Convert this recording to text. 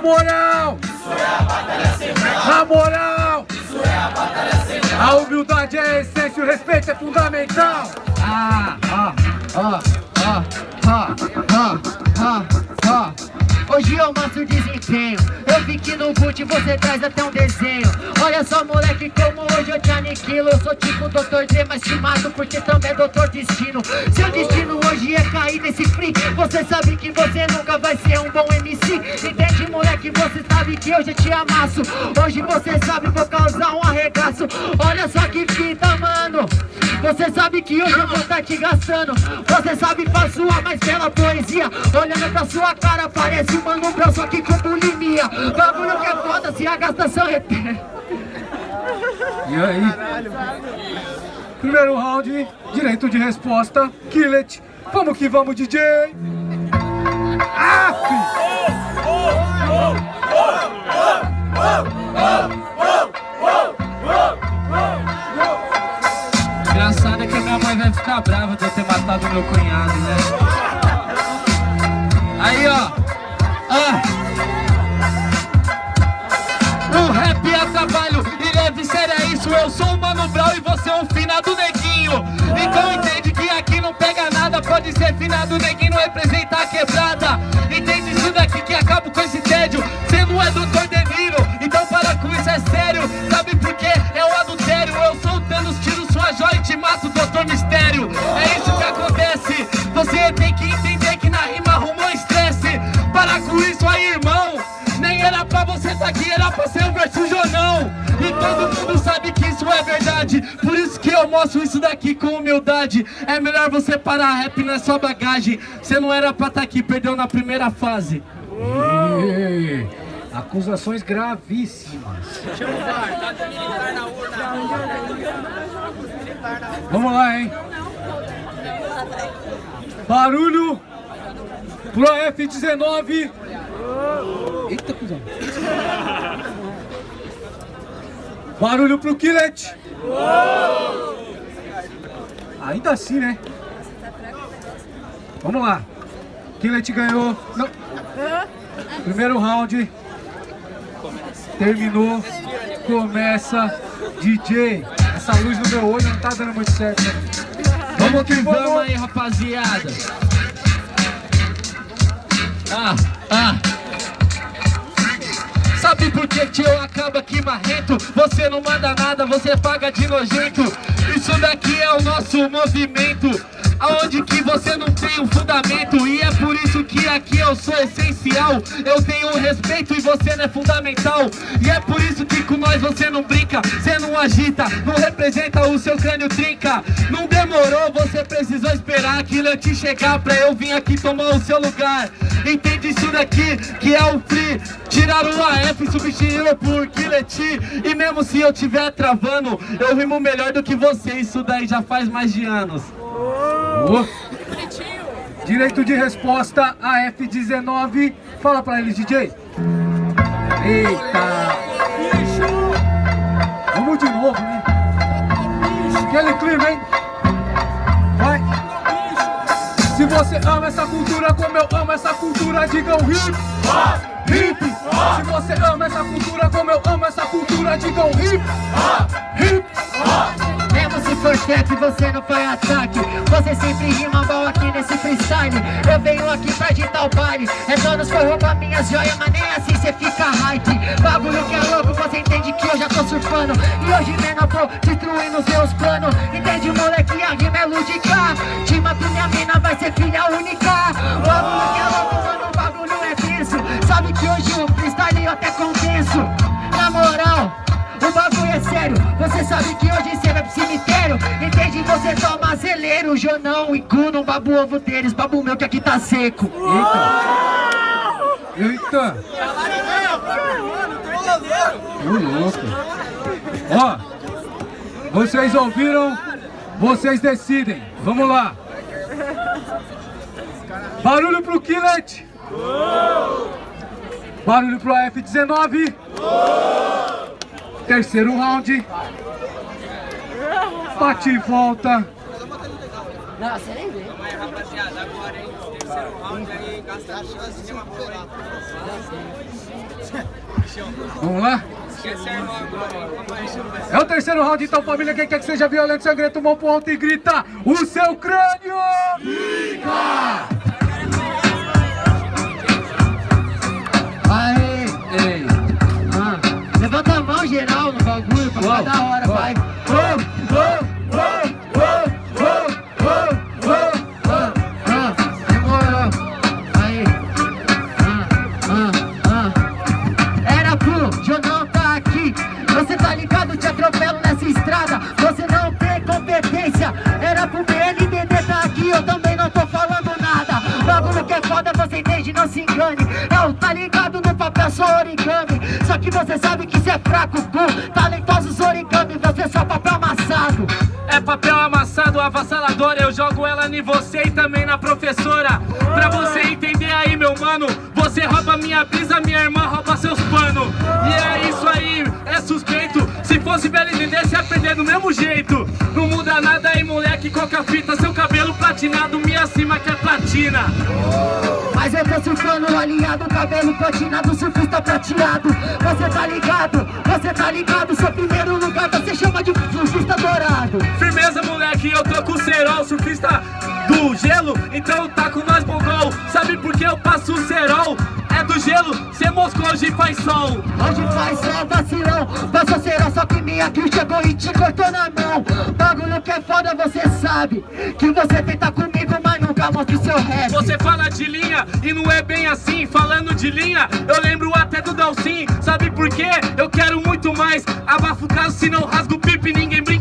Na moral! Isso é a batalha central! Na moral! Isso é a batalha central! A humildade é a essência, o respeito é fundamental! Ah, ah, ah. Hoje eu mostro desempenho Eu vi que no boot você traz até um desenho Olha só moleque como hoje eu te aniquilo Eu sou tipo Dr. D, mas te mato porque também é Doutor Destino Seu destino hoje é cair nesse free Você sabe que você nunca vai ser um bom MC Moleque, você sabe que hoje eu te amasso Hoje você sabe, vou causar um arregaço Olha só que fita mano você sabe que hoje eu vou estar te gastando Você sabe faz sua mais bela poesia Olhando pra sua cara parece um mano brau Só que com bulimia Bagulho que é foda se a gastação é... E aí? Primeiro round, direito de resposta, Killet. Vamos que vamos, DJ! Ah! Engraçado é que minha mãe vai ficar brava de eu ter matado meu cunhado, né? Aí, ó. Ah. O rap é trabalho e leve sério é isso. Eu sou o Mano Brown e você é um finado neguinho. Então entende que aqui não pega nada. Pode ser finado neguinho, não representa a quebrada. Entende isso daqui que Para com isso aí, irmão. Nem era pra você tá aqui, era pra ser o verso Jonão. E todo mundo sabe que isso é verdade. Por isso que eu mostro isso daqui com humildade. É melhor você parar, rap não é só bagagem. Você não era pra tá aqui, perdeu na primeira fase. Ei, acusações gravíssimas. Vamos lá, hein? Barulho pro F19. Eita, cuzão. Barulho pro Killet. Ainda assim, né? Vamos lá. Killet ganhou. Não. Primeiro round. Terminou. Começa. DJ. Essa luz no meu olho não tá dando muito certo. Né? Vamos que vamos aí, rapaziada. Ah, ah. Sabe por que tio acaba aqui marrento? Você não manda nada, você paga de nojento Isso daqui é o nosso movimento Aonde que você não tem um fundamento? E é por isso que aqui eu sou essencial. Eu tenho respeito e você não é fundamental. E é por isso que com nós você não brinca Você não agita, não representa o seu crânio trinca. Não demorou, você precisou esperar aquilo eu te chegar Pra eu vir aqui tomar o seu lugar. Entende isso daqui, que é o free. Tiraram o AF e substituíram por Killet E mesmo se eu tiver travando Eu rimo melhor do que você. Isso daí já faz mais de anos Direito de resposta AF19. Fala pra eles, DJ. Eita. Vamos de novo, né? Aquele clima, hein? Vai. Se você ama essa cultura como eu amo essa cultura, digam hip. Hip. Se você ama essa cultura como eu amo essa cultura, digam hip. Hip. Mesmo se for trap, você não faz ataque Você sempre rima mal aqui nesse freestyle. Eu venho aqui pra agitar o baile. É donos foi roubar minhas joias, mas nem assim cê fica hype. Bagulho que é louco, você entende que eu já tô surfando. E hoje eu tô destruindo os meus planos. Entende moleque, a rima é lúdica. Tima com minha mina vai ser filha única. Bagulho que é você sabe que hoje cê vai pro cemitério. Entende? Você toma zeleiro, Jonão e Kuno, babu ovo deles. Babu meu que aqui tá seco. Eita. Eita. Ô louco. Ó Vocês ouviram? Vocês decidem. Vamos lá. Barulho pro Killet Barulho pro F19 Terceiro round. Bate e volta. Não, você nem vê rapaziada, agora, hein? Terceiro round aí, gasta a chance de uma boa, hein? Vamos lá? É o terceiro round, então família, quem quer que seja violento, sangrento, mão pro alto e grita O seu crânio fica! Entende, não se engane. Eu tá ligado no papel, sou origami. Só que você sabe que cê é fraco, pô Talentosos origami, você é só papel amassado. É papel amassado, avassalador. Eu jogo ela em você e também na professora. Pra você entender aí, meu mano Você rouba minha brisa, minha irmã rouba seus panos E é isso aí, é suspeito. Se fosse BLDD, se aprender do mesmo jeito. Não muda nada moleque, coca fita? Seu cabelo platinado, me acima que é platina. Mas eu tô surfando alinhado, cabelo platinado, surfista prateado. Você tá ligado, você tá ligado Seu primeiro lugar você chama de surfista dourado. Firmeza, moleque, eu tô com o cerol, surfista do gelo, então tá com nós mongol. Sabe por que eu passo o cerol? É gelo, cê moscou, hoje faz sol. Hoje faz só vacilão, passa será só que minha kill chegou e te cortou na mão Bagulho que é foda, você sabe Que você tenta comigo, mas nunca mostra o seu rap Você fala de linha e não é bem assim. Falando de linha, eu lembro até do Dalcin. Sabe por quê? Eu quero muito mais. Abafa o caso, se não rasga o pipe, ninguém brinca